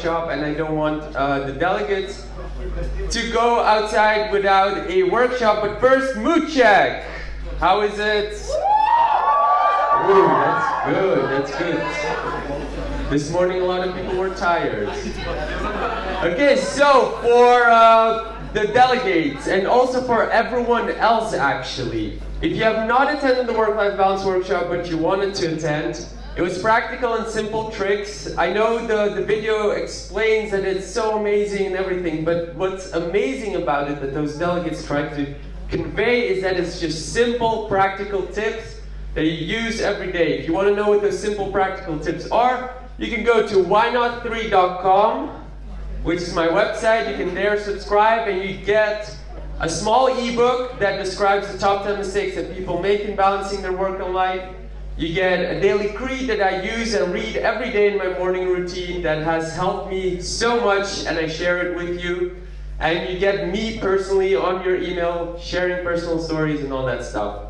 workshop and I don't want uh, the delegates to go outside without a workshop. But first, mood check. How is it? Ooh, that's good, that's good. This morning a lot of people were tired. Okay, so for uh, the delegates and also for everyone else actually, if you have not attended the work-life balance workshop but you wanted to attend, it was practical and simple tricks. I know the, the video explains that it's so amazing and everything, but what's amazing about it that those delegates tried to convey is that it's just simple, practical tips that you use every day. If you want to know what those simple, practical tips are, you can go to whynot3.com which is my website. You can there subscribe and you get a small ebook that describes the top 10 mistakes that people make in balancing their work and life. You get a daily creed that I use and read every day in my morning routine that has helped me so much and I share it with you. And you get me personally on your email, sharing personal stories and all that stuff.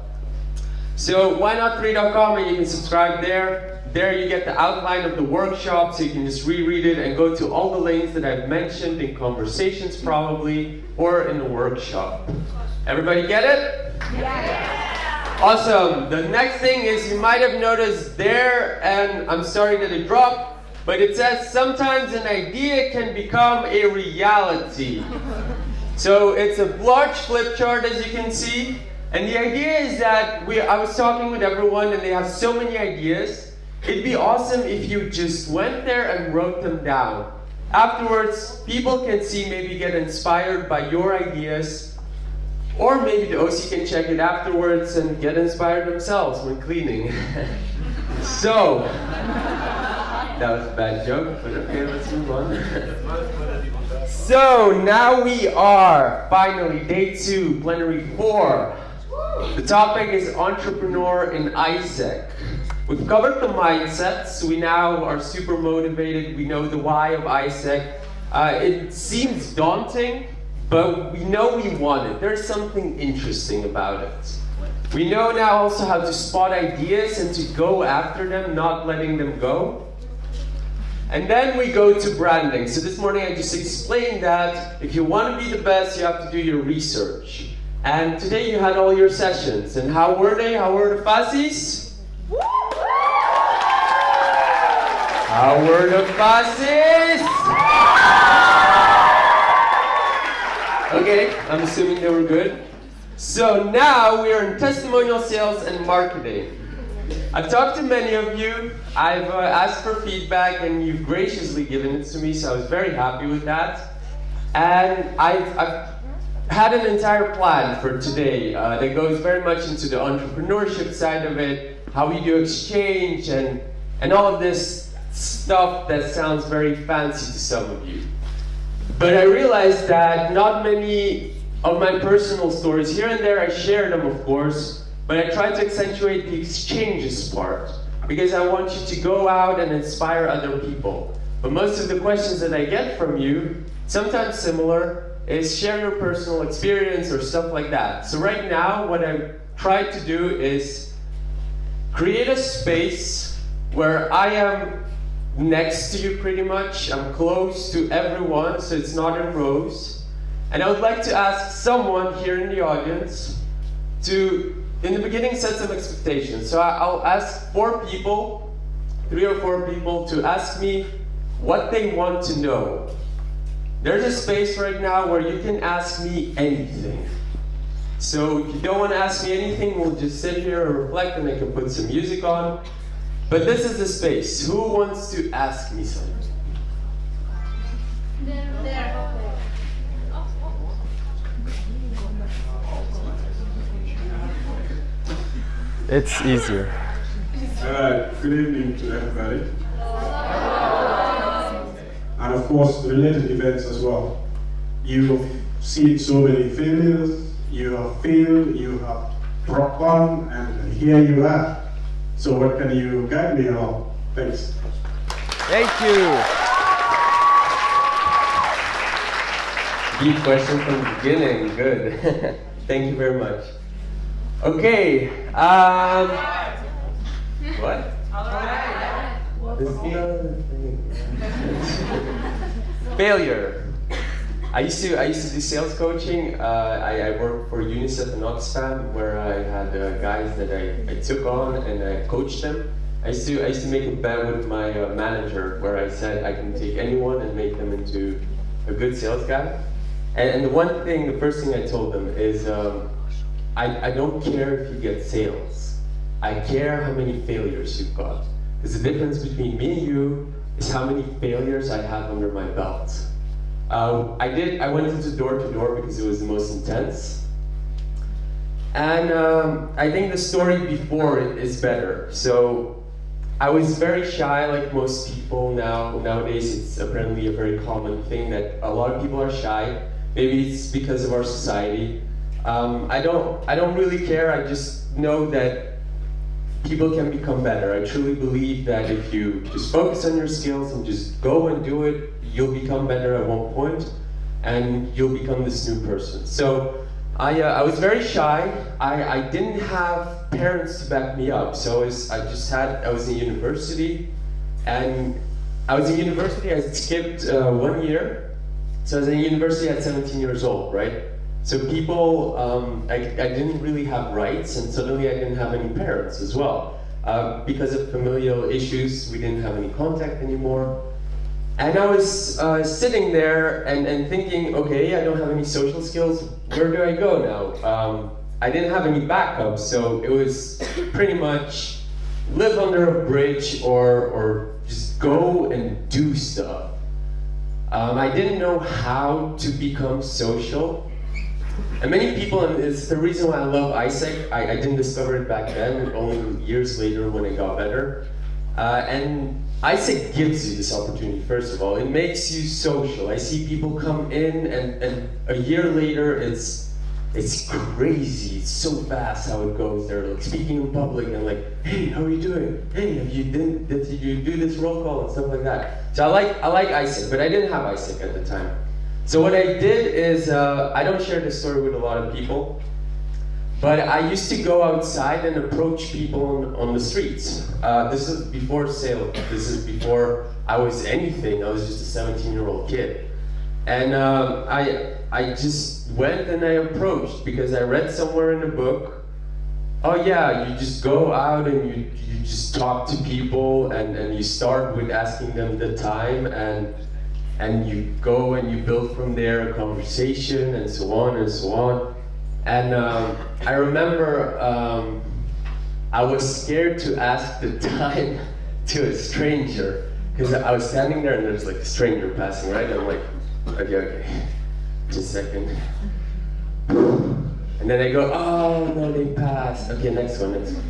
So why not 3.com and you can subscribe there. There you get the outline of the workshop so you can just reread it and go to all the links that I've mentioned in conversations probably or in the workshop. Everybody get it? Awesome. The next thing is you might have noticed there, and I'm sorry that it dropped, but it says sometimes an idea can become a reality. So it's a large flip chart as you can see. And the idea is that we, I was talking with everyone and they have so many ideas. It'd be awesome if you just went there and wrote them down. Afterwards, people can see, maybe get inspired by your ideas, or maybe the OC can check it afterwards and get inspired themselves when cleaning. so, that was a bad joke, but okay, let's move on. so, now we are finally day two, plenary four. The topic is entrepreneur in AIESEC. We've covered the mindsets. We now are super motivated. We know the why of AIESEC. Uh, it seems daunting, but we know we want it. There's something interesting about it. We know now also how to spot ideas and to go after them, not letting them go. And then we go to branding. So this morning I just explained that if you want to be the best, you have to do your research. And today you had all your sessions. And how were they? How were the facies? How were the facies? Okay, I'm assuming they were good. So now we are in testimonial sales and marketing. I've talked to many of you. I've uh, asked for feedback and you've graciously given it to me, so I was very happy with that. And I've, I've had an entire plan for today uh, that goes very much into the entrepreneurship side of it, how we do exchange, and, and all of this stuff that sounds very fancy to some of you. But I realized that not many of my personal stories, here and there I share them of course, but I try to accentuate the exchanges part because I want you to go out and inspire other people. But most of the questions that I get from you, sometimes similar, is share your personal experience or stuff like that. So right now, what I've tried to do is create a space where I am next to you pretty much. I'm close to everyone, so it's not in rows. And I would like to ask someone here in the audience to, in the beginning, set some expectations. So I'll ask four people, three or four people, to ask me what they want to know. There's a space right now where you can ask me anything. So if you don't want to ask me anything, we'll just sit here and reflect and I can put some music on. But this is the space. Who wants to ask me something? There. It's easier. Uh, good evening to everybody. And of course, related events as well. You have seen so many failures, you have failed, you have dropped on, and here you are. So what can you guide me on? Thanks. Thank you. Deep question from the beginning. Good. Thank you very much. Okay. Um, what? Failure. I used to I used to do sales coaching. Uh, I, I worked for UNICEF and Oxfam, where I had uh, guys that I, I took on and I coached them. I used to I used to make a bet with my uh, manager where I said I can take anyone and make them into a good sales guy. And, and the one thing, the first thing I told them is, um, I, I don't care if you get sales. I care how many failures you've got. Because the difference between me and you is how many failures I have under my belt. Uh, I did. I went into door to door because it was the most intense. And um, I think the story before it is better. So I was very shy, like most people now. Nowadays, it's apparently a very common thing that a lot of people are shy. Maybe it's because of our society. Um, I don't. I don't really care. I just know that people can become better. I truly believe that if you just focus on your skills and just go and do it, you'll become better at one point, and you'll become this new person. So. I, uh, I was very shy. I, I didn't have parents to back me up. So I, was, I just had, I was in university, and I was in university, I skipped uh, one year. So I was in university at 17 years old, right? So people, um, I, I didn't really have rights, and suddenly I didn't have any parents as well. Uh, because of familial issues, we didn't have any contact anymore. And I was uh, sitting there and, and thinking, okay, I don't have any social skills. Where do I go now? Um, I didn't have any backup, so it was pretty much live under a bridge or, or just go and do stuff. Um, I didn't know how to become social. And many people, and it's the reason why I love AIESEC, I, I didn't discover it back then, only years later when it got better. Uh, and AIESEC gives you this opportunity, first of all. It makes you social. I see people come in and, and a year later it's it's crazy. It's so fast how it goes. They're like speaking in public and like, hey, how are you doing? Hey, have you did, did you do this roll call and stuff like that. So I like I like AIESEC, but I didn't have AIESEC at the time. So what I did is uh, I don't share this story with a lot of people. But I used to go outside and approach people on, on the streets. Uh, this is before sale. This is before I was anything. I was just a 17 year old kid. And um, I, I just went and I approached because I read somewhere in a book, oh yeah, you just go out and you, you just talk to people and, and you start with asking them the time and, and you go and you build from there a conversation and so on and so on. And um, I remember um, I was scared to ask the time to a stranger because I was standing there and there's like a stranger passing, right? And I'm like, okay, okay, just a second. And then they go, oh no, they passed. Okay, next one, next one.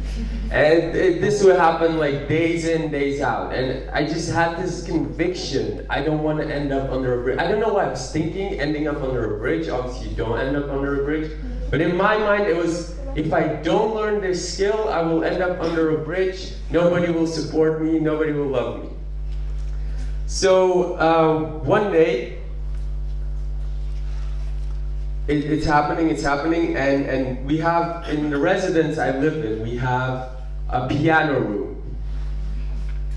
And it, this would happen like days in, days out. And I just had this conviction. I don't want to end up under a bridge. I don't know why I was thinking ending up under a bridge. Obviously, you don't end up under a bridge. But in my mind, it was if I don't learn this skill, I will end up under a bridge. Nobody will support me. Nobody will love me. So uh, one day, it, it's happening, it's happening, and, and we have, in the residence I live in, we have a piano room.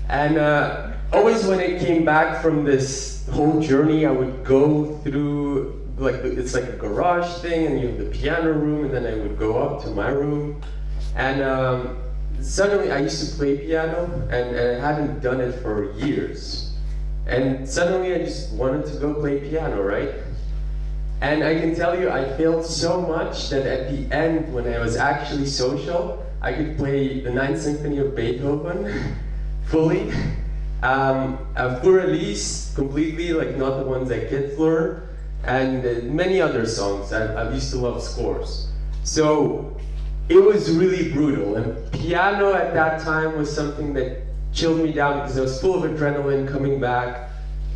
And uh, always when I came back from this whole journey, I would go through, like, it's like a garage thing, and you have the piano room, and then I would go up to my room. And um, suddenly I used to play piano, and, and I hadn't done it for years. And suddenly I just wanted to go play piano, right? And I can tell you, I failed so much that at the end, when I was actually social, I could play the Ninth Symphony of Beethoven fully, um, a full release completely, like not the ones that kids learn, and uh, many other songs. I, I used to love scores. So it was really brutal. And piano at that time was something that chilled me down because I was full of adrenaline coming back.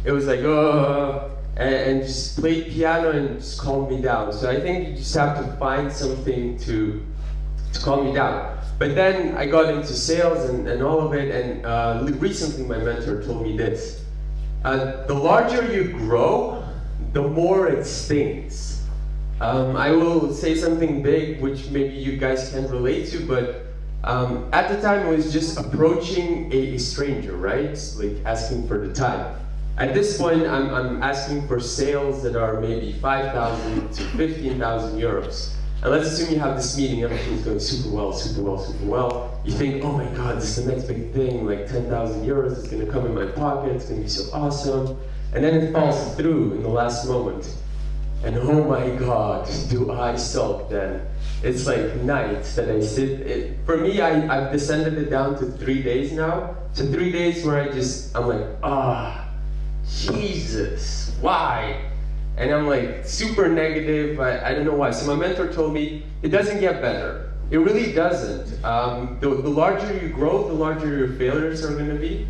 It was like, oh, and, and just played piano and just calmed me down. So I think you just have to find something to, to calm me down. But then I got into sales and, and all of it, and uh, recently my mentor told me this. Uh, the larger you grow, the more it stings. Um, I will say something big, which maybe you guys can relate to, but um, at the time it was just approaching a, a, stranger, right? Like asking for the time. At this point, I'm, I'm asking for sales that are maybe 5,000 to 15,000 euros. And let's assume you have this meeting, everything's going super well, super well, super well. You think, oh my god, this is the next big thing, like 10,000 euros is gonna come in my pocket, it's gonna be so awesome. And then it falls through in the last moment. And oh my god, do I sulk then. It's like nights that I sit, it, for me, I, I've descended it down to three days now. So three days where I just, I'm like, ah, Jesus, why? And I'm like super negative. I, I don't know why. So my mentor told me it doesn't get better. It really doesn't. Um, the, the larger you grow, the larger your failures are going to be.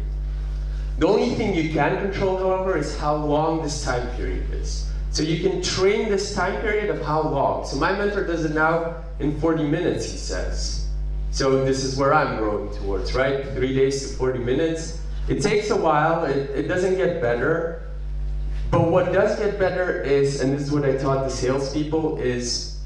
The only thing you can control, however, is how long this time period is. So you can train this time period of how long. So my mentor does it now in 40 minutes, he says. So this is where I'm growing towards, right? Three days to 40 minutes. It takes a while, it, it doesn't get better, but what does get better is, and this is what I taught the salespeople, is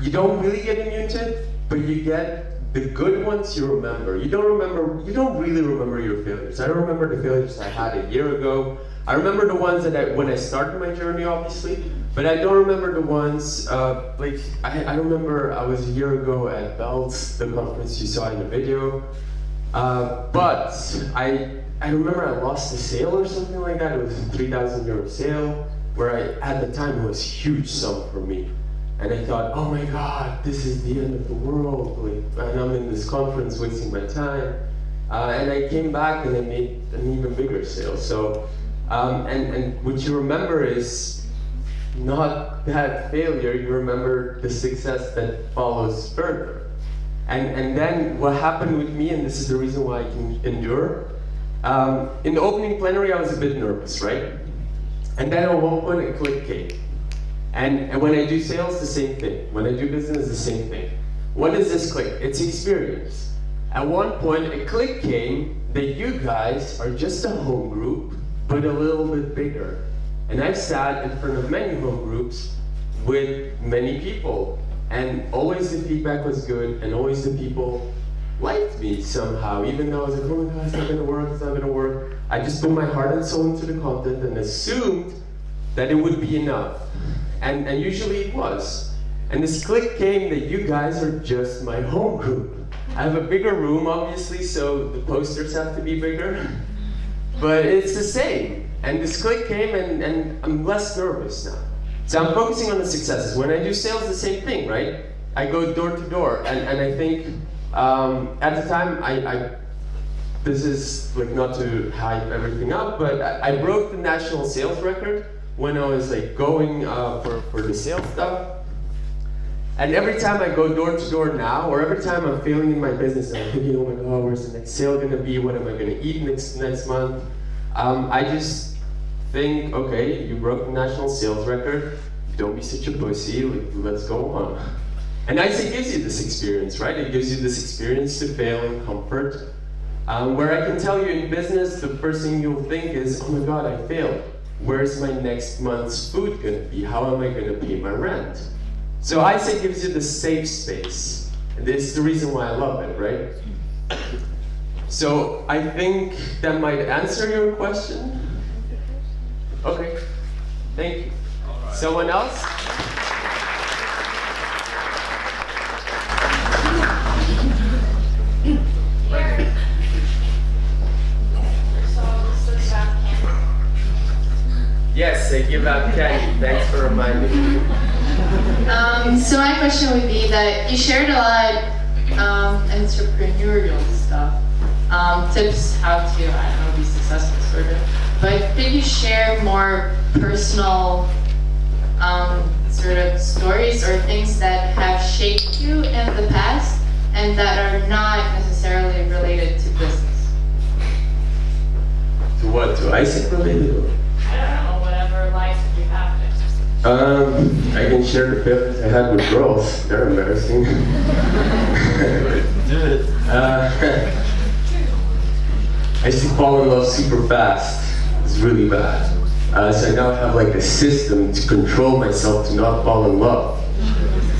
you don't really get immune to it, but you get the good ones you remember. You don't remember, you don't really remember your failures. I don't remember the failures I had a year ago. I remember the ones that I, when I started my journey, obviously, but I don't remember the ones, uh, like, I, I remember I was a year ago at Belts, the conference you saw in the video, uh, but I I remember I lost a sale or something like that. It was a 3,000 euro sale where I, at the time, it was huge sum for me. And I thought, oh my God, this is the end of the world. Like, and I'm in this conference wasting my time. Uh, and I came back and I made an even bigger sale. So, um, and, and what you remember is not that failure, you remember the success that follows further. And, and then what happened with me, and this is the reason why I can endure, um, in the opening plenary, I was a bit nervous, right? And then at one point, a click came. And, and when I do sales, the same thing. When I do business, the same thing. What is this click? It's experience. At one point, a click came that you guys are just a home group, but a little bit bigger. And I've sat in front of many home groups with many people. And always the feedback was good, and always the people liked me somehow, even though I was like, oh my god, it's not gonna work, it's not gonna work. I just put my heart and soul into the content and assumed that it would be enough. And, and usually it was. And this click came that you guys are just my home group. I have a bigger room, obviously, so the posters have to be bigger. But it's the same. And this click came and, and I'm less nervous now. So I'm focusing on the successes. When I do sales, the same thing, right? I go door to door, and, and I think um, at the time, I, I, this is like not to hype everything up, but I, I, broke the national sales record when I was like going uh, for, for the sales stuff. And every time I go door to door now, or every time I'm failing in my business, and I'm thinking, oh my god, where's the next sale gonna be? What am I gonna eat next next month? Um, I just think, okay, you broke the national sales record. Don't be such a pussy. Like, let's go on. And AIESEC gives you this experience, right? It gives you this experience to fail in comfort. Um, where I can tell you in business, the first thing you'll think is, oh my God, I failed. Where's my next month's food gonna be? How am I gonna pay my rent? So AIESEC gives you the safe space. And this is the reason why I love it, right? So I think that might answer your question. Okay, thank you. Someone else? Yes, I give out candy. Thanks for reminding me. Um, so my question would be that you shared a lot um, entrepreneurial stuff, um, tips how to, I don't know, be successful sort of. But could you share more personal um, sort of stories or things that have shaped you in the past and that are not necessarily related to business? To what? To AIESEC related? or- Um, I can share the feelings I had with girls. They're embarrassing. Do uh, I used to fall in love super fast. It's really bad. Uh, so I now have like a system to control myself to not fall in love.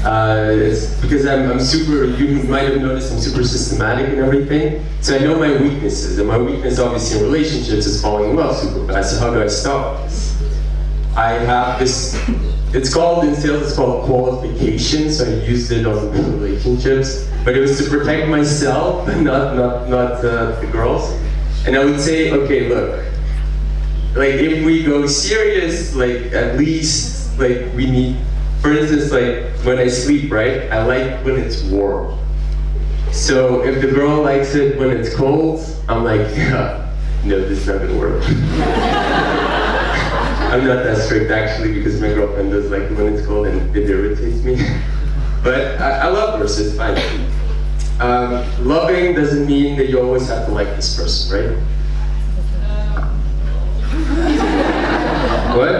Uh, it's because I'm, I'm super, you might have noticed I'm super systematic and everything. So I know my weaknesses, and my weakness obviously in relationships is falling in love super fast. So how do I stop this? I have this, it's called, in sales, it's called qualification, so I used it on relationships. But it was to protect myself, not, not, not uh, the girls. And I would say, okay, look, like if we go serious, like at least, like we need, for instance, like when I sleep, right? I like when it's warm. So if the girl likes it when it's cold, I'm like, yeah, no, this is not gonna work. I'm not that strict actually because my girlfriend does like when it's cold and it irritates me. but I, I love her, so it's fine. Um, loving doesn't mean that you always have to like this person, right? What?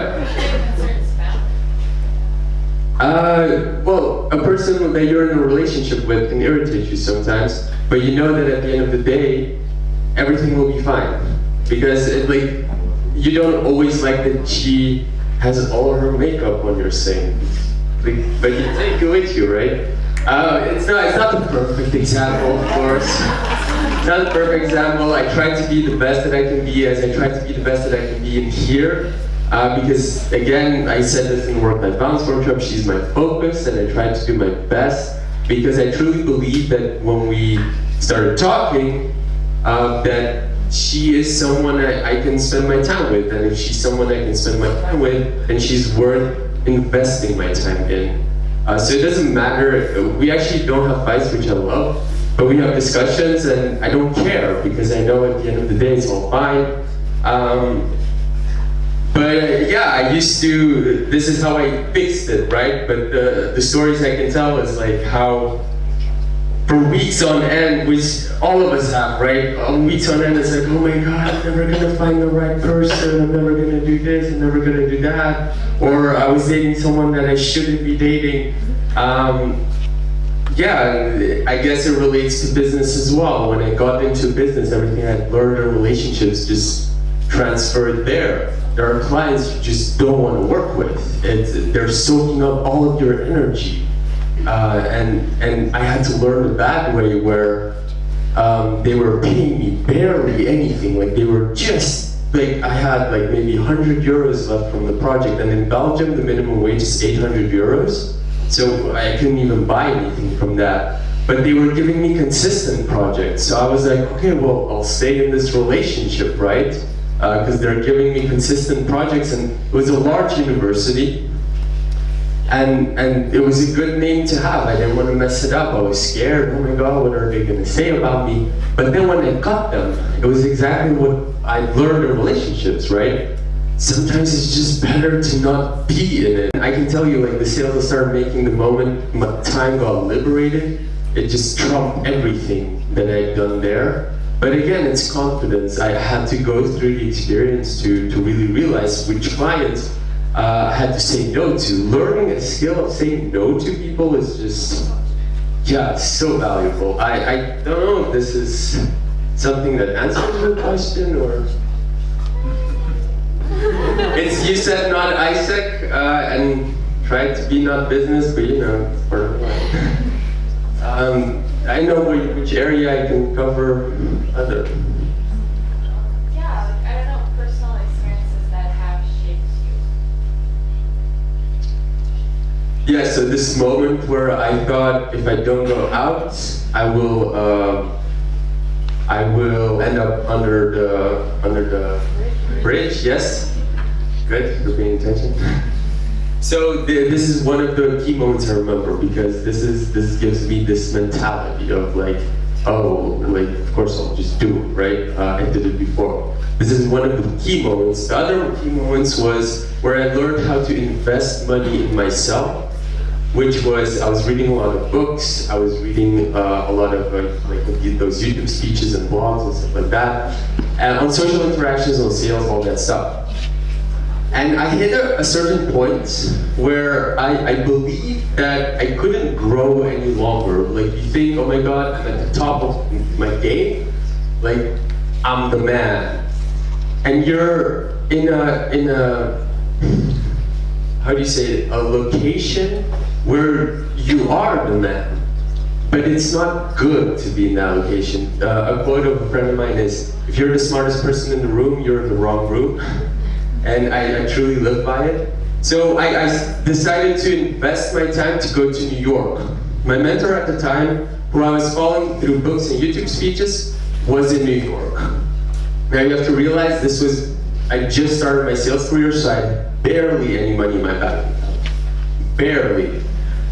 Uh, well, a person that you're in a relationship with can irritate you sometimes, but you know that at the end of the day, everything will be fine. Because it, like, you don't always like that she has all her makeup on your sink, but you take it with you, right? Uh, it's not, it's not the perfect example, of course. It's not the perfect example. I try to be the best that I can be as I try to be the best that I can be in here. Uh, because again, I said this in work-life balance workshop, she's my focus and I try to do my best because I truly believe that when we started talking, uh, that she is someone I, I can spend my time with and if she's someone I can spend my time with, then she's worth investing my time in. Uh, so it doesn't matter, we actually don't have fights, which I love, but we have discussions and I don't care because I know at the end of the day it's all fine. Um, but yeah, I used to, this is how I fixed it, right? But the, the stories I can tell is like how for weeks on end, which all of us have, right? On weeks on end, it's like, oh my God, I'm never gonna find the right person. I'm never gonna do this. I'm never gonna do that. Or I was dating someone that I shouldn't be dating. Um, yeah, I guess it relates to business as well. When I got into business, everything I learned in relationships just transferred there. There are clients you just don't want to work with. It's, they're soaking up all of your energy. Uh, and, and I had to learn the bad way where um, they were paying me barely anything. Like they were just, like I had like maybe 100 euros left from the project. And in Belgium, the minimum wage is 800 euros. So I couldn't even buy anything from that. But they were giving me consistent projects. So I was like, okay, well, I'll stay in this relationship, right? Because uh, they're giving me consistent projects and it was a large university. And, and it was a good name to have. I didn't want to mess it up. I was scared. Oh my God, what are they going to say about me? But then when I got them, it was exactly what I learned in relationships, right? Sometimes it's just better to not be in it. I can tell you, like the sales I started making the moment my time got liberated, it just trumped everything that I'd done there. But again, it's confidence. I had to go through the experience to, to really realize which clients uh, had to say no to. Learning a skill of saying no to people is just, yeah, it's so valuable. I, I don't know if this is something that answers your question or. It's you said not AIESEC uh, and tried to be not business, but you know, of. Um, I know which, which area I can cover other. Yeah, like, I don't know, personal experiences that have shaped you. Yeah, so this moment where I thought if I don't go out, I will, uh, I will end up under the under the bridge. Yes, good. You're paying attention. So this is one of the key moments I remember because this is this gives me this mentality of like oh, like, of course I'll just do it, right? Uh, I did it before. This is one of the key moments. The other key moments was where I learned how to invest money in myself, which was I was reading a lot of books, I was reading uh, a lot of like, like those YouTube speeches and blogs and stuff like that, and on social interactions, on sales, all that stuff. And I hit a, a certain point where I, I believed that I couldn't grow any longer. Like you think, oh my god, I'm at the top of my game, like I'm the man. And you're in a in a how do you say it, a location where you are the man. But it's not good to be in that location. Uh, a quote of a friend of mine is, if you're the smartest person in the room, you're in the wrong room. and I, I, truly live by it. So I, I, decided to invest my time to go to New York. My mentor at the time, who I was following through books and YouTube speeches, was in New York. Now you have to realize this was, I just started my sales career, so I had barely any money in my bank. Barely.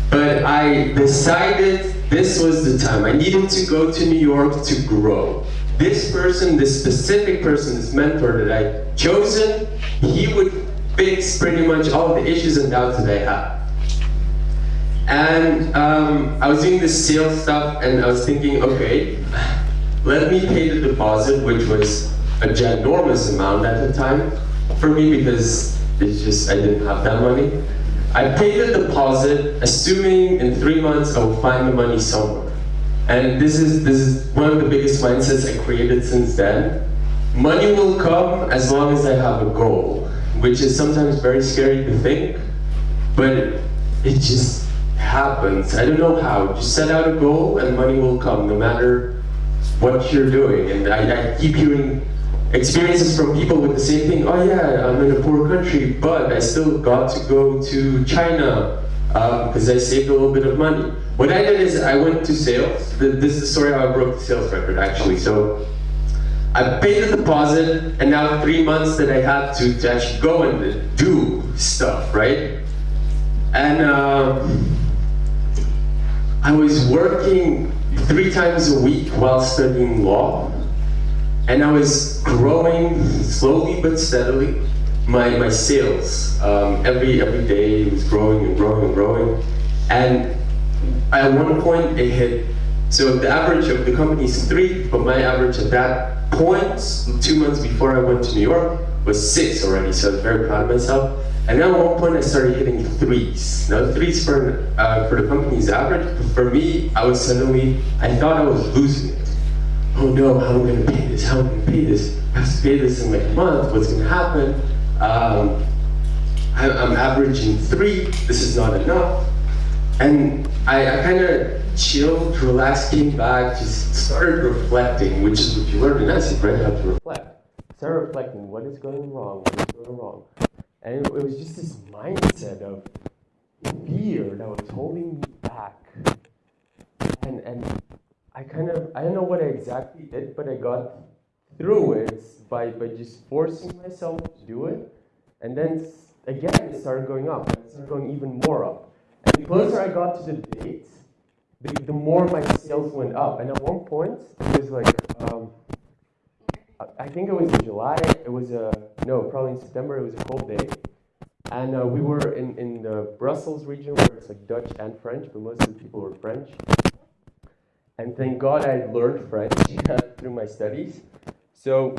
But I decided this was the time. I needed to go to New York to grow. This person, this specific person, this mentor that I chosen, he would fix pretty much all the issues and doubts that I had. And um, I was doing this sales stuff and I was thinking, okay, let me pay the deposit, which was a ginormous amount at the time for me because it's just, I didn't have that money. I paid the deposit, assuming in three months I will find the money somewhere. And this is, this is one of the biggest mindsets I created since then. Money will come as long as I have a goal, which is sometimes very scary to think, but it just happens. I don't know how. Just set out a goal and money will come, no matter what you're doing. And I, I keep hearing experiences from people with the same thing. Oh yeah, I'm in a poor country, but I still got to go to China because um, I saved a little bit of money. What I did is I went to sales. This is the story how I broke the sales record actually. So I paid the deposit, and now three months that I had to, to actually go and do stuff, right? And uh, I was working three times a week while studying law, and I was growing slowly but steadily my, my sales. Um, every, every day it was growing and growing and growing. And at one point it hit, so the average of the company is three, but my average at that two months before I went to New York was six already, so I was very proud of myself. And then at one point I started hitting threes. Now threes for, uh, for the company's average, but for me, I was suddenly, I thought I was losing it. Oh no, how am I gonna pay this? How am I gonna pay this? I have to pay this in like a month, what's gonna happen? Um, I, I'm averaging three, this is not enough. And I, I kind of chilled, relaxed, came back, just started reflecting, which is what you learn in AIESEC, right? Have to reflect. Start reflecting, what is going wrong, what is going wrong? And it, it was just this mindset of fear that was holding me back. And, and I kind of, I don't know what I exactly did, but I got through it by, by just forcing myself to do it. And then again, it started going up. It started going even more up. And the closer I got to the date, the, the more my sales went up. And at one point, it was like, um, I think it was in July, it was a, no, probably in September, it was a cold day. And uh, we were in, in the Brussels region where it's like Dutch and French, but most of the people were French. And thank God I learned French through my studies. So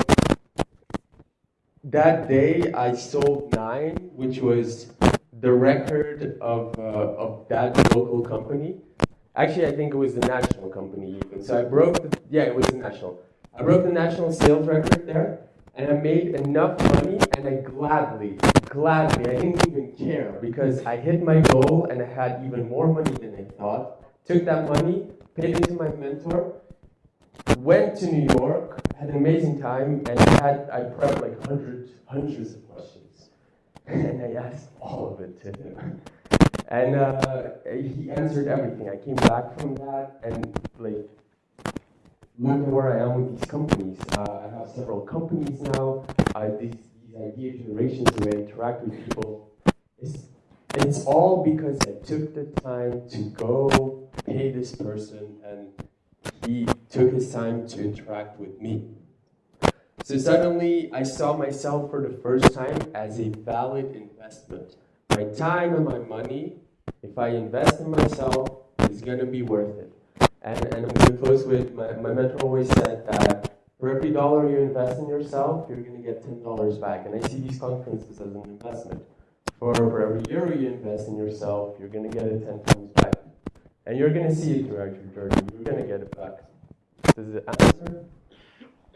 that day I sold nine, which was the record of, uh, of that local company. Actually, I think it was the national company even. So I broke, the, yeah, it was the national. I broke the national sales record there, and I made enough money, and I gladly, gladly, I didn't even care because I hit my goal and I had even more money than I thought. Took that money, it to my mentor, went to New York, had an amazing time, and had I prepped like hundreds, hundreds of questions, and I asked all of it to him. And uh, he answered everything. I came back from that and like look at where I am with these companies. Uh, I have several companies now. Uh, these, these idea generations, way I interact with people, it's all because I took the time to go pay this person and he took his time to interact with me. So suddenly, I saw myself for the first time as a valid investment. My time and my money, if I invest in myself, is gonna be worth it. And, and I'm gonna close with, my, my mentor always said that for every dollar you invest in yourself, you're gonna get $10 back. And I see these conferences as an investment. For, for every euro you invest in yourself, you're gonna get it 10 times back. And you're gonna see it throughout your journey. You're gonna get it back. Does it answer?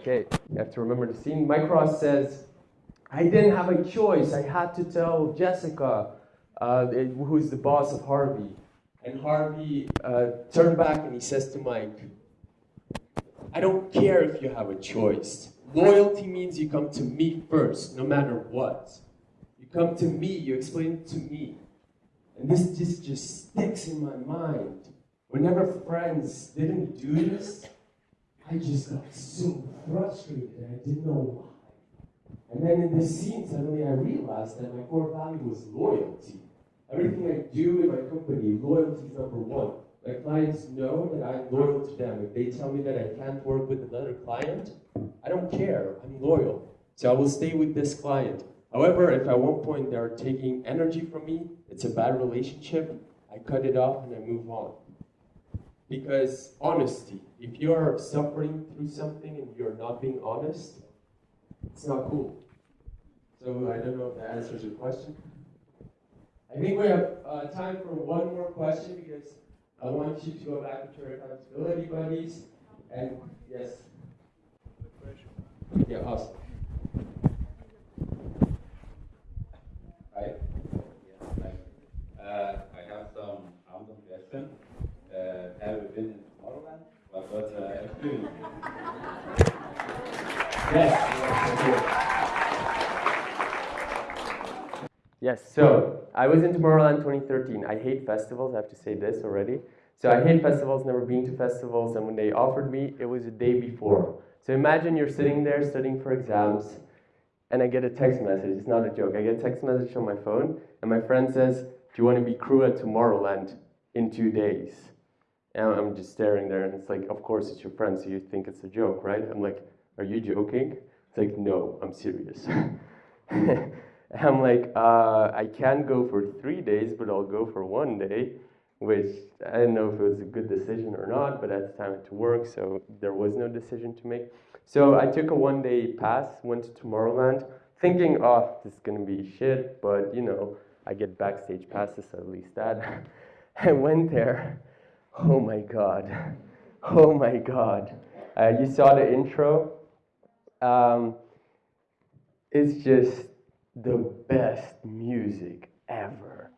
Okay, you have to remember the scene. Mike Ross says, I didn't have a choice. I had to tell Jessica, uh, who's the boss of Harvey. And Harvey uh, turned back and he says to Mike, I don't care if you have a choice. Loyalty means you come to me first, no matter what. Come to me, you explain it to me. And this just, just sticks in my mind. Whenever friends didn't do this, I just got so frustrated. I didn't know why. And then in this scene, suddenly I realized that my core value was loyalty. Everything I do in my company, loyalty is number one. My clients know that I'm loyal to them. If they tell me that I can't work with another client, I don't care. I'm loyal. So I will stay with this client. However, if at one point they're taking energy from me, it's a bad relationship, I cut it off and I move on. Because honesty, if you're suffering through something and you're not being honest, it's not cool. So I don't know if that answers your question. I think we have uh, time for one more question because I want you to go back to your accountability buddies. And yes. Yeah, awesome. Hi. Yeah, hi. Uh, I have some random question. Uh, have you been in Tomorrowland? What was the experience? Yes. Yes, so I was in Tomorrowland 2013. I hate festivals, I have to say this already. So I hate festivals, never been to festivals, and when they offered me, it was a day before. So imagine you're sitting there studying for exams, and I get a text message. It's not a joke. I get a text message on my phone, and my friend says, Do you want to be crew at Tomorrowland in two days? And I'm just staring there, and it's like, Of course, it's your friend, so you think it's a joke, right? I'm like, Are you joking? It's like, No, I'm serious. I'm like, uh, I can go for three days, but I'll go for one day, which I didn't know if it was a good decision or not, but at the time I had to work, so there was no decision to make. So I took a one day pass, went to Tomorrowland, thinking, oh, this is gonna be shit, but you know, I get backstage passes, at least that. I went there, oh my god, oh my god. Uh, you saw the intro. Um, it's just the best music ever.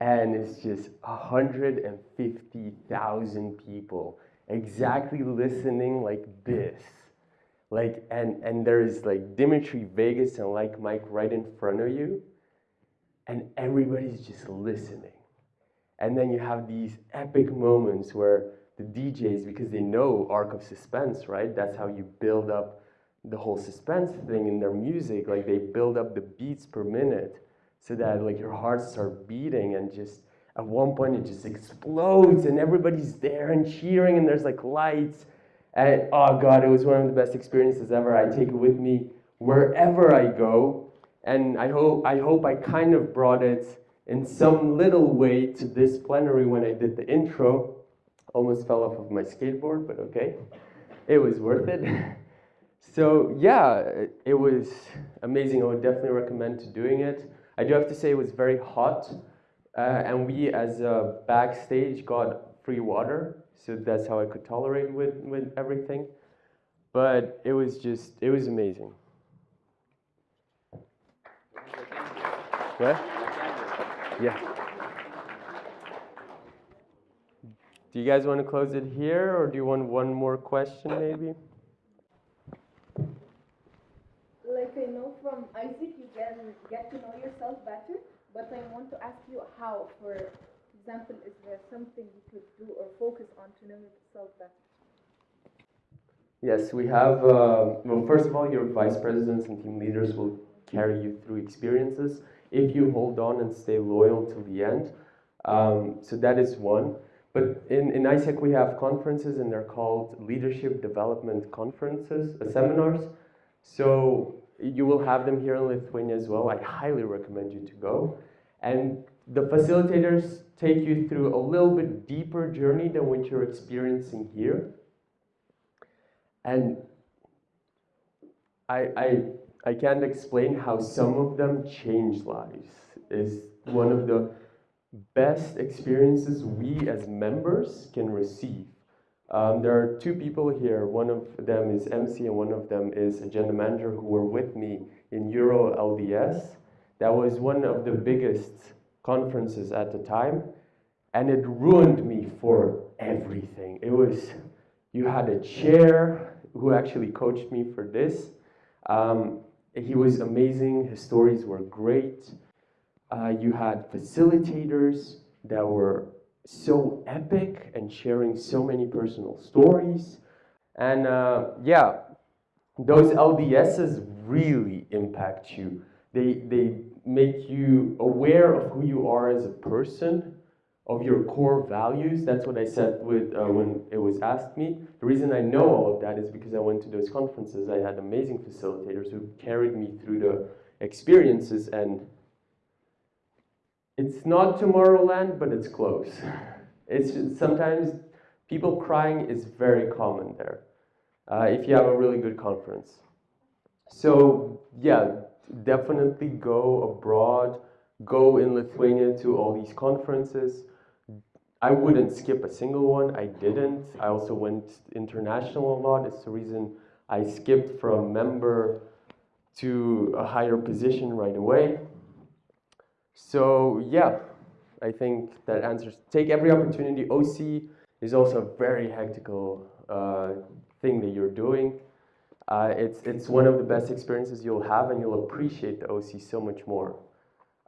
And it's just 150,000 people exactly listening like this. Like, and, and there's like Dimitri Vegas and Like Mike right in front of you, and everybody's just listening. And then you have these epic moments where the DJs, because they know arc of suspense, right? That's how you build up the whole suspense thing in their music. Like they build up the beats per minute so that like your heart starts beating and just at one point it just explodes and everybody's there and cheering and there's like lights. And oh god it was one of the best experiences ever. I take it with me wherever i go. And i hope i hope i kind of brought it in some little way to this plenary when i did the intro. Almost fell off of my skateboard but okay. It was worth it. So yeah it was amazing. I would definitely recommend to doing it I do have to say it was very hot, uh, and we as a backstage got free water, so that's how I could tolerate with, with everything. But it was just, it was amazing. What? Yeah. Do you guys want to close it here, or do you want one more question maybe? like I know from AIESEC, you get to know yourself better, but I want to ask you how, for example, is there something you could do or focus on to know yourself better? Yes, we have, uh, well, first of all, your vice presidents and team leaders will carry you through experiences if you hold on and stay loyal till the end. Um, so that is one. But in, in AIESEC, we have conferences, and they're called Leadership Development Conferences, uh, seminars. So you will have them here in Lithuania as well. I highly recommend you to go. And the facilitators take you through a little bit deeper journey than what you're experiencing here. And I, I, I can't explain how some of them change lives. Is one of the best experiences we as members can receive. Um, there are two people here. One of them is MC and one of them is agenda manager who were with me in Euro LDS. That was one of the biggest conferences at the time and it ruined me for everything. It was, you had a chair who actually coached me for this. Um, he was amazing, his stories were great. Uh, you had facilitators that were so epic and sharing so many personal stories. And uh, yeah, those LDSs really impact you. They, they make you aware of who you are as a person, of your core values. That's what I said with, uh, when it was asked me. The reason I know all of that is because I went to those conferences. I had amazing facilitators who carried me through the experiences and it's not Tomorrowland, but it's close. It's just, sometimes people crying is very common there uh, if you have a really good conference. So yeah, definitely go abroad, go in Lithuania to all these conferences. I wouldn't skip a single one, I didn't. I also went international a lot. It's the reason I skipped from member to a higher position right away. So yeah, I think that answers, take every opportunity. OC is also a very hectical uh, thing that you're doing. Uh, it's, it's one of the best experiences you'll have and you'll appreciate the OC so much more.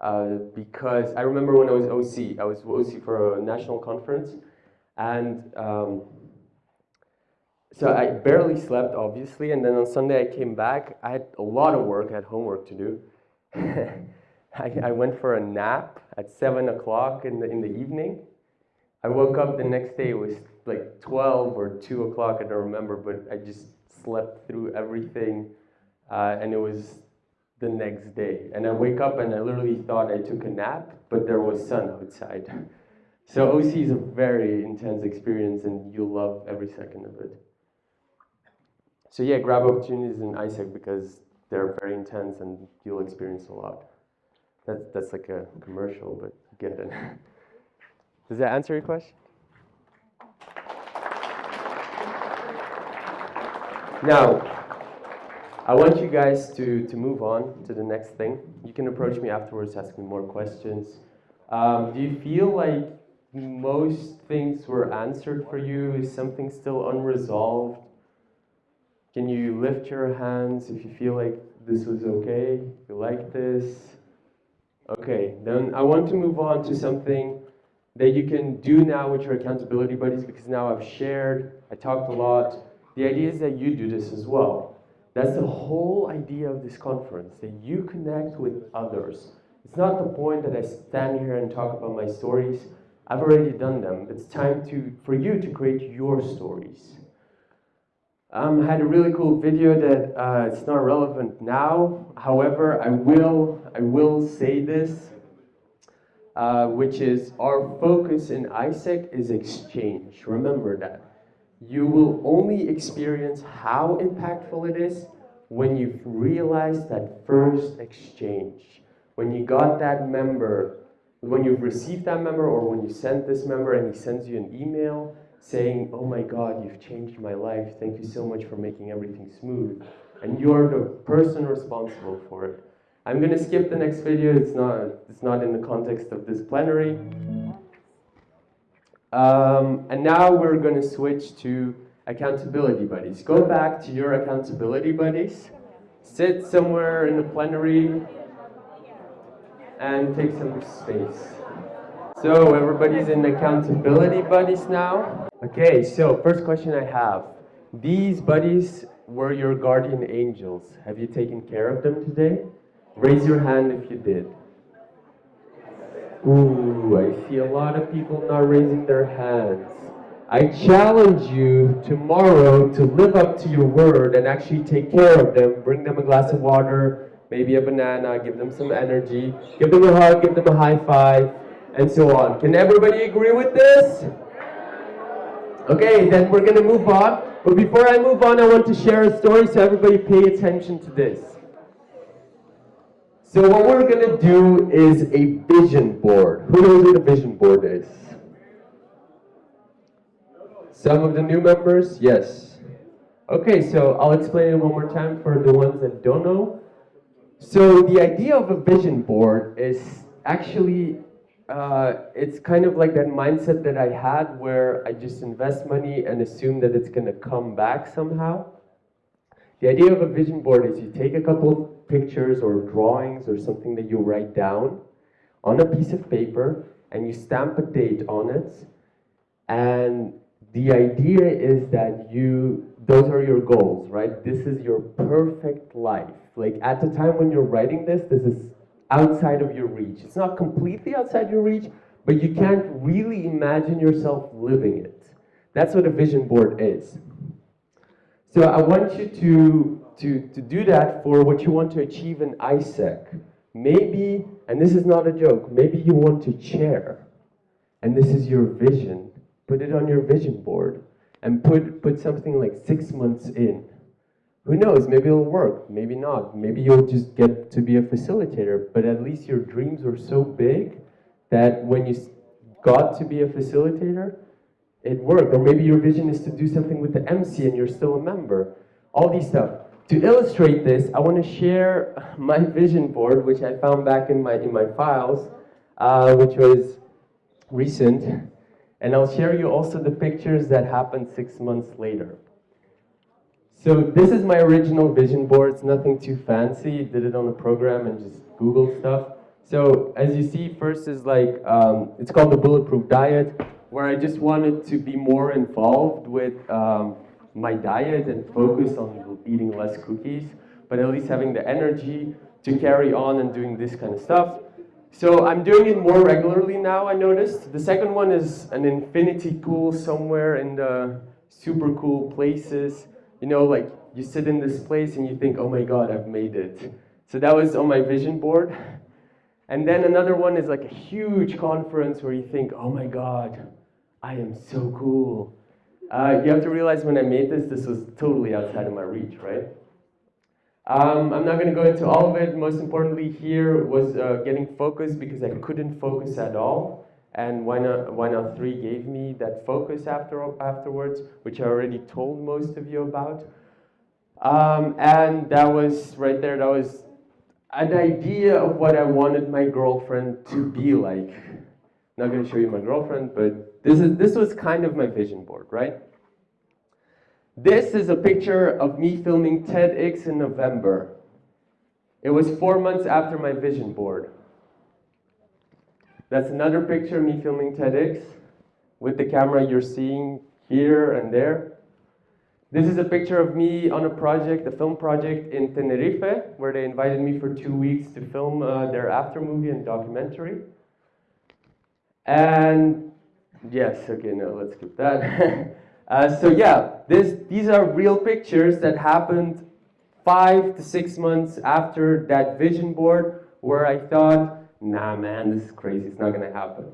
Uh, because I remember when I was OC, I was OC for a national conference and um, so I barely slept obviously and then on Sunday I came back, I had a lot of work, I had homework to do. I, I went for a nap at seven o'clock in the, in the evening. I woke up the next day, it was like 12 or 2 o'clock, I don't remember, but I just slept through everything. Uh, and it was the next day. And I wake up and I literally thought I took a nap, but there was sun outside. So OC is a very intense experience and you'll love every second of it. So yeah, grab opportunities in AIESEC because they're very intense and you'll experience a lot. That's, that's like a commercial, but get it. Does that answer your question? Now, I want you guys to, to move on to the next thing. You can approach me afterwards, ask me more questions. Um, do you feel like most things were answered for you? Is something still unresolved? Can you lift your hands if you feel like this was okay? You like this? Okay, then I want to move on to something that you can do now with your accountability buddies because now I've shared, I talked a lot. The idea is that you do this as well. That's the whole idea of this conference, that you connect with others. It's not the point that I stand here and talk about my stories. I've already done them. It's time to, for you to create your stories. Um, I had a really cool video that uh, it's not relevant now. However, I will, I will say this, uh, which is our focus in AIESEC is exchange. Remember that. You will only experience how impactful it is when you've realized that first exchange. When you got that member, when you've received that member or when you sent this member and he sends you an email saying, oh my God, you've changed my life. Thank you so much for making everything smooth. And you're the person responsible for it. I'm gonna skip the next video. It's not, it's not in the context of this plenary. Um, and now we're gonna switch to accountability buddies. Go back to your accountability buddies. Sit somewhere in the plenary and take some space. So everybody's in accountability buddies now. Okay, so first question I have. These buddies were your guardian angels. Have you taken care of them today? Raise your hand if you did. Ooh, I see a lot of people not raising their hands. I challenge you tomorrow to live up to your word and actually take care of them. Bring them a glass of water, maybe a banana, give them some energy, give them a hug, give them a high five, and so on. Can everybody agree with this? Okay, then we're going to move on. But before I move on, I want to share a story so everybody pay attention to this. So what we're going to do is a vision board. Who knows what a vision board is? Some of the new members? Yes. Okay, so I'll explain it one more time for the ones that don't know. So the idea of a vision board is actually, uh, it's kind of like that mindset that I had where I just invest money and assume that it's going to come back somehow. The idea of a vision board is you take a couple of pictures or drawings or something that you write down on a piece of paper and you stamp a date on it. And the idea is that you those are your goals right? This is your perfect life. Like at the time when you're writing this this is outside of your reach. It's not completely outside your reach but you can't really imagine yourself living it. That's what a vision board is. So i want you to to to do that for what you want to achieve in AIESEC maybe and this is not a joke maybe you want to chair and this is your vision. Put it on your vision board and put, put something like six months in. Who knows, maybe it'll work, maybe not. Maybe you'll just get to be a facilitator, but at least your dreams were so big that when you got to be a facilitator, it worked. Or maybe your vision is to do something with the MC and you're still a member. All these stuff. To illustrate this, I want to share my vision board, which I found back in my, in my files, uh, which was recent. And I'll share you also the pictures that happened six months later. So this is my original vision board. It's nothing too fancy. Did it on a program and just Google stuff. So as you see, first is like, um, it's called the Bulletproof Diet, where I just wanted to be more involved with um, my diet and focus on eating less cookies, but at least having the energy to carry on and doing this kind of stuff. So I'm doing it more regularly now, I noticed. The second one is an infinity pool somewhere in the super cool places. You know, like you sit in this place and you think, oh my God, I've made it. So that was on my vision board. And then another one is like a huge conference where you think, oh my God, I am so cool. Uh, you have to realize when I made this, this was totally outside of my reach, right? Um, I'm not going to go into all of it. Most importantly here was uh, getting focused because I couldn't focus at all. And Why Not, Why Not 3 gave me that focus after, afterwards, which I already told most of you about. Um, and that was right there, that was an idea of what I wanted my girlfriend to be like. not going to show you my girlfriend, but this, is, this was kind of my vision board, right? This is a picture of me filming TEDx in November. It was four months after my vision board. That's another picture of me filming TEDx with the camera you're seeing here and there. This is a picture of me on a project, a film project in Tenerife, where they invited me for two weeks to film uh, their after movie and documentary. And yes, okay, no, let's skip that. Uh, so yeah, this, these are real pictures that happened five to six months after that vision board where I thought, nah man, this is crazy, it's not gonna happen.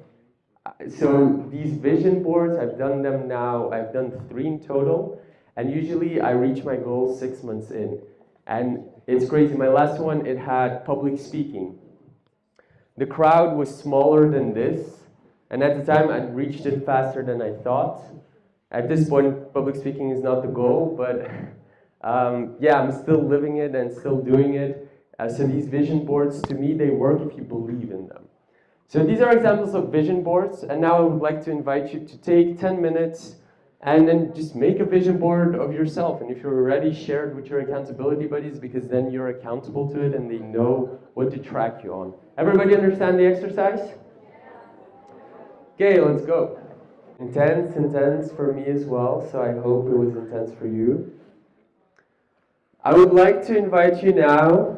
Uh, so these vision boards, I've done them now, I've done three in total, and usually I reach my goal six months in. And it's crazy, my last one, it had public speaking. The crowd was smaller than this, and at the time I reached it faster than I thought. At this point, public speaking is not the goal, but um, yeah, I'm still living it and still doing it. Uh, so these vision boards, to me, they work if you believe in them. So these are examples of vision boards, and now I would like to invite you to take 10 minutes and then just make a vision board of yourself. And if you're ready, share it with your accountability buddies because then you're accountable to it and they know what to track you on. Everybody understand the exercise? Okay, let's go. Intense, intense for me as well, so I hope it was intense for you. I would like to invite you now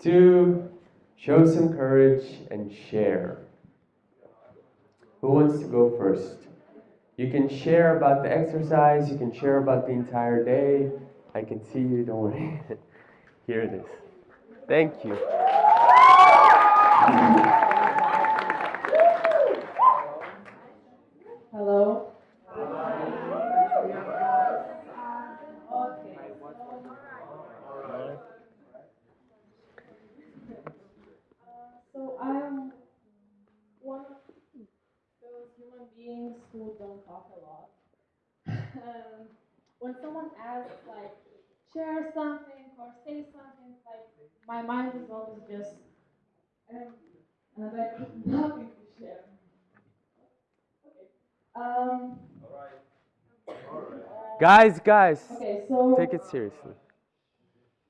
to show some courage and share. Who wants to go first? You can share about the exercise, you can share about the entire day. I can see you, don't worry. Here it is. Thank you. Hello. So I'm one of those human beings who don't talk a lot. um, when someone asks, like, share something or say something, like, my mind is always just, um, and I have nothing to share. Okay. Um, Guys, guys, okay, so take it seriously.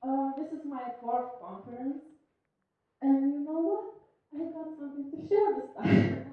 uh, this is my fourth conference, and you know what? I got something to share this time.